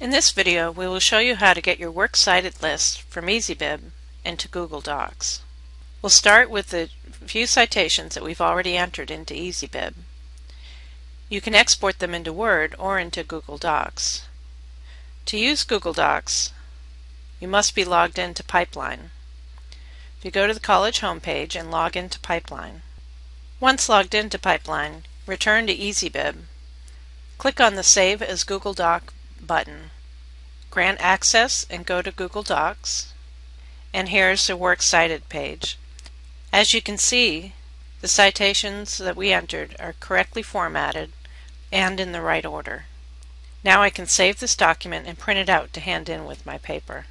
In this video we will show you how to get your Works Cited list from EasyBib into Google Docs. We'll start with the few citations that we've already entered into EasyBib. You can export them into Word or into Google Docs. To use Google Docs, you must be logged into Pipeline. If you go to the college homepage and log into Pipeline. Once logged into Pipeline, return to EasyBib. Click on the Save as Google Doc button. Grant access and go to Google Docs. And here's the Works Cited page. As you can see, the citations that we entered are correctly formatted and in the right order. Now I can save this document and print it out to hand in with my paper.